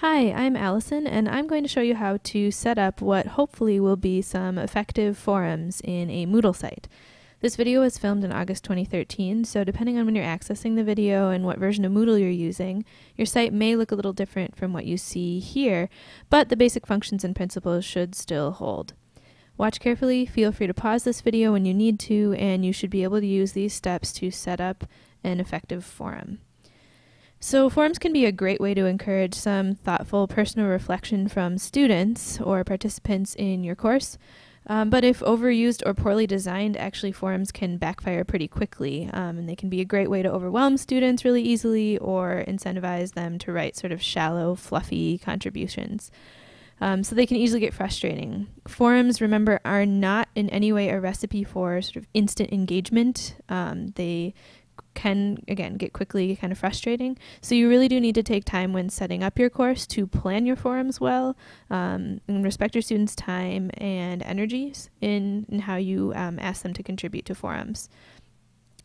Hi, I'm Allison, and I'm going to show you how to set up what hopefully will be some effective forums in a Moodle site. This video was filmed in August 2013, so depending on when you're accessing the video and what version of Moodle you're using, your site may look a little different from what you see here, but the basic functions and principles should still hold. Watch carefully, feel free to pause this video when you need to, and you should be able to use these steps to set up an effective forum. So, forums can be a great way to encourage some thoughtful personal reflection from students or participants in your course. Um, but if overused or poorly designed, actually, forums can backfire pretty quickly. Um, and they can be a great way to overwhelm students really easily or incentivize them to write sort of shallow, fluffy contributions. Um, so they can easily get frustrating. Forums, remember, are not in any way a recipe for sort of instant engagement. Um, they can again get quickly kind of frustrating. So you really do need to take time when setting up your course to plan your forums well um, and respect your students' time and energies in, in how you um, ask them to contribute to forums.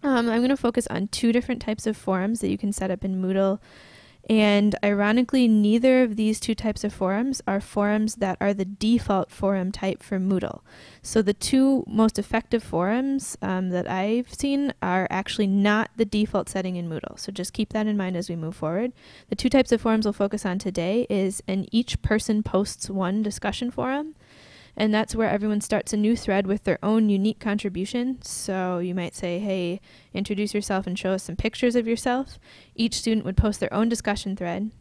Um, I'm going to focus on two different types of forums that you can set up in Moodle and ironically, neither of these two types of forums are forums that are the default forum type for Moodle. So the two most effective forums um, that I've seen are actually not the default setting in Moodle. So just keep that in mind as we move forward. The two types of forums we'll focus on today is an each person posts one discussion forum and that's where everyone starts a new thread with their own unique contribution. So you might say, hey, introduce yourself and show us some pictures of yourself. Each student would post their own discussion thread.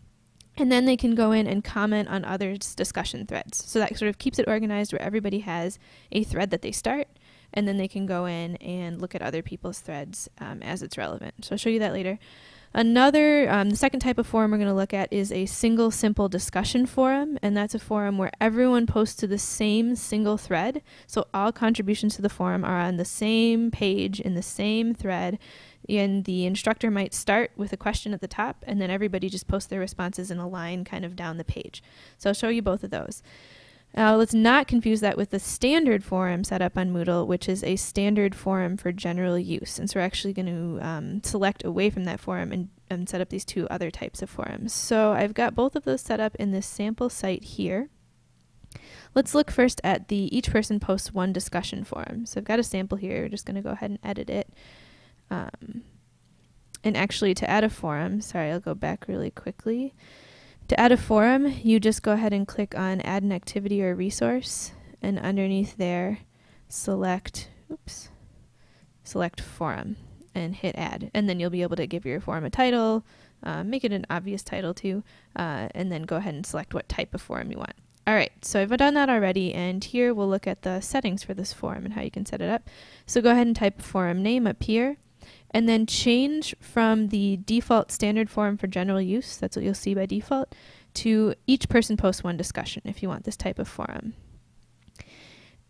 And then they can go in and comment on others' discussion threads. So that sort of keeps it organized where everybody has a thread that they start, and then they can go in and look at other people's threads um, as it's relevant. So I'll show you that later. Another, um, the second type of forum we're going to look at is a single simple discussion forum, and that's a forum where everyone posts to the same single thread. So all contributions to the forum are on the same page in the same thread, and the instructor might start with a question at the top, and then everybody just posts their responses in a line kind of down the page. So I'll show you both of those. Now, let's not confuse that with the standard forum set up on Moodle, which is a standard forum for general use. And so we're actually going to um, select away from that forum and, and set up these two other types of forums. So I've got both of those set up in this sample site here. Let's look first at the each person posts one discussion forum. So I've got a sample here. We're just going to go ahead and edit it. Um, and actually to add a forum, sorry, I'll go back really quickly. To add a forum, you just go ahead and click on add an activity or resource and underneath there select oops select forum and hit add. And then you'll be able to give your forum a title uh, make it an obvious title too uh, and then go ahead and select what type of forum you want. Alright so I've done that already and here we'll look at the settings for this forum and how you can set it up. So go ahead and type forum name up here and then change from the default standard forum for general use, that's what you'll see by default, to each person posts one discussion if you want this type of forum.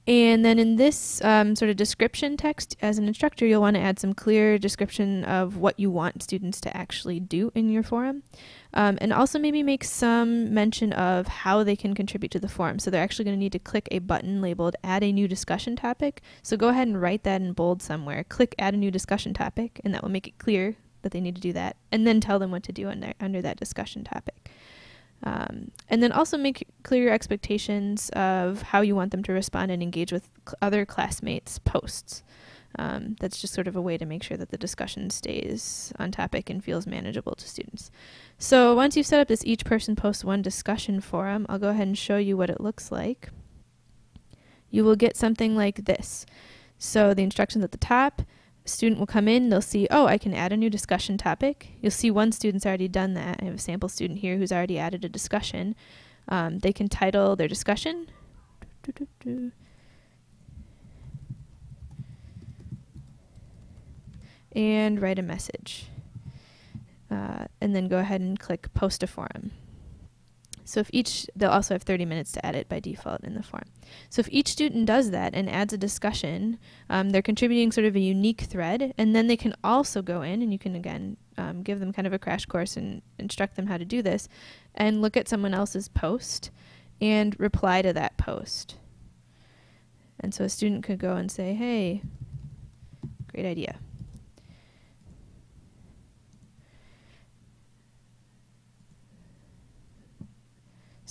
And then in this um, sort of description text, as an instructor, you'll want to add some clear description of what you want students to actually do in your forum. Um, and also maybe make some mention of how they can contribute to the forum. So they're actually going to need to click a button labeled add a new discussion topic. So go ahead and write that in bold somewhere. Click add a new discussion topic, and that will make it clear that they need to do that. And then tell them what to do under, under that discussion topic. Um, and then also make clear your expectations of how you want them to respond and engage with cl other classmates' posts. Um, that's just sort of a way to make sure that the discussion stays on topic and feels manageable to students. So once you've set up this each person posts one discussion forum, I'll go ahead and show you what it looks like. You will get something like this. So the instructions at the top, student will come in, they'll see, oh, I can add a new discussion topic. You'll see one student's already done that. I have a sample student here who's already added a discussion. Um, they can title their discussion. And write a message. Uh, and then go ahead and click post a forum. So if each, they'll also have 30 minutes to edit by default in the form. So if each student does that and adds a discussion, um, they're contributing sort of a unique thread, and then they can also go in, and you can again um, give them kind of a crash course and instruct them how to do this, and look at someone else's post and reply to that post. And so a student could go and say, hey, great idea.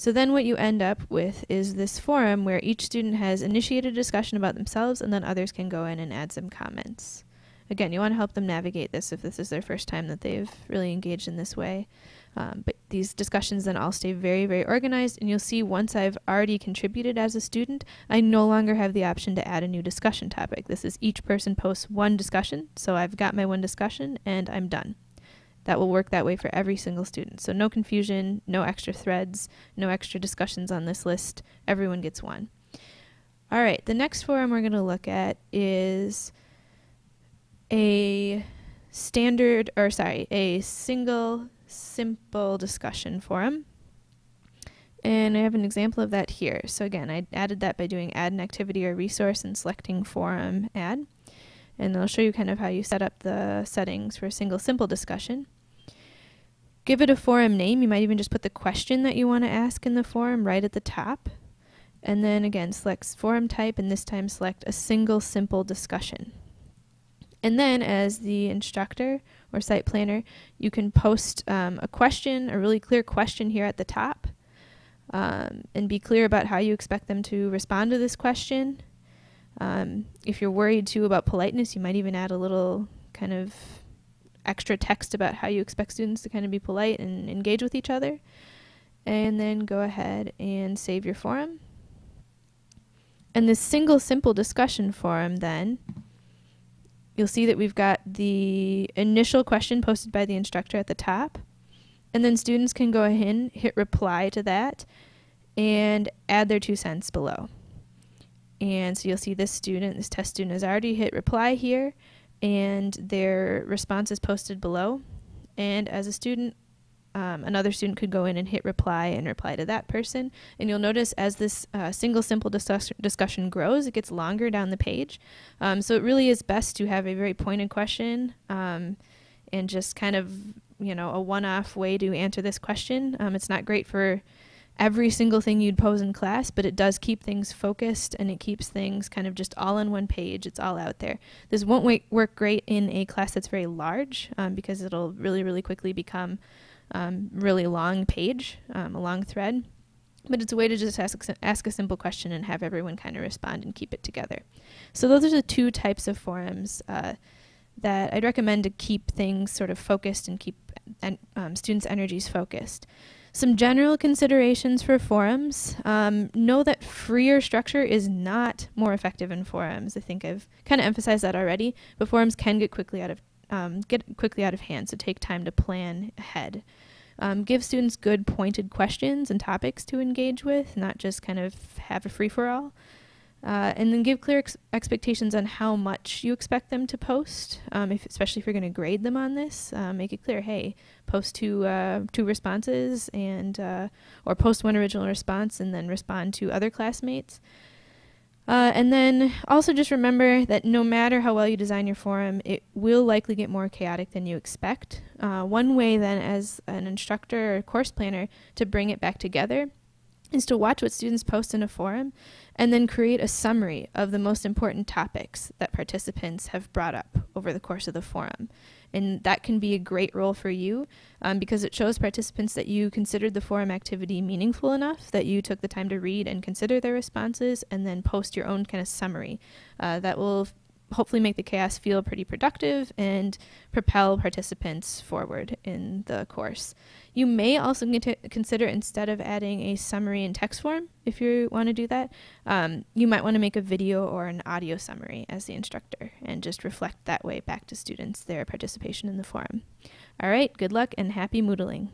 So then what you end up with is this forum where each student has initiated a discussion about themselves and then others can go in and add some comments. Again, you want to help them navigate this if this is their first time that they've really engaged in this way. Um, but these discussions then all stay very, very organized, and you'll see once I've already contributed as a student, I no longer have the option to add a new discussion topic. This is each person posts one discussion, so I've got my one discussion and I'm done. That will work that way for every single student. So no confusion, no extra threads, no extra discussions on this list. Everyone gets one. All right, the next forum we're going to look at is a standard, or sorry, a single simple discussion forum. And I have an example of that here. So again, I added that by doing add an activity or resource and selecting forum add. And I'll show you kind of how you set up the settings for a single simple discussion. Give it a forum name. You might even just put the question that you want to ask in the forum right at the top. And then again, select forum type and this time select a single simple discussion. And then as the instructor or site planner, you can post um, a question, a really clear question here at the top, um, and be clear about how you expect them to respond to this question. Um, if you're worried too about politeness, you might even add a little kind of extra text about how you expect students to kind of be polite and engage with each other. And then go ahead and save your forum. And this single simple discussion forum then, you'll see that we've got the initial question posted by the instructor at the top. And then students can go ahead, and hit reply to that, and add their two cents below. And so you'll see this student, this test student has already hit reply here and their response is posted below. And as a student, um, another student could go in and hit reply and reply to that person. And you'll notice as this uh, single simple discuss discussion grows, it gets longer down the page. Um, so it really is best to have a very pointed question um, and just kind of, you know, a one-off way to answer this question. Um, it's not great for every single thing you'd pose in class, but it does keep things focused and it keeps things kind of just all on one page. It's all out there. This won't work great in a class that's very large um, because it'll really, really quickly become um, really long page, um, a long thread. But it's a way to just ask, ask a simple question and have everyone kind of respond and keep it together. So those are the two types of forums uh, that I'd recommend to keep things sort of focused and keep en um, students' energies focused. Some general considerations for forums. Um, know that freer structure is not more effective in forums. I think I've kind of emphasized that already, but forums can get quickly out of um, get quickly out of hand, so take time to plan ahead. Um, give students good pointed questions and topics to engage with, not just kind of have a free-for-all. Uh, and then give clear ex expectations on how much you expect them to post, um, if, especially if you're going to grade them on this. Uh, make it clear, hey, post two, uh, two responses and uh, or post one original response and then respond to other classmates. Uh, and then also just remember that no matter how well you design your forum, it will likely get more chaotic than you expect. Uh, one way then as an instructor or course planner to bring it back together is to watch what students post in a forum and then create a summary of the most important topics that participants have brought up over the course of the forum. And that can be a great role for you um, because it shows participants that you considered the forum activity meaningful enough that you took the time to read and consider their responses and then post your own kind of summary. Uh, that will hopefully make the chaos feel pretty productive and propel participants forward in the course. You may also consider instead of adding a summary in text form, if you want to do that, um, you might want to make a video or an audio summary as the instructor and just reflect that way back to students their participation in the forum. All right, good luck and happy Moodling.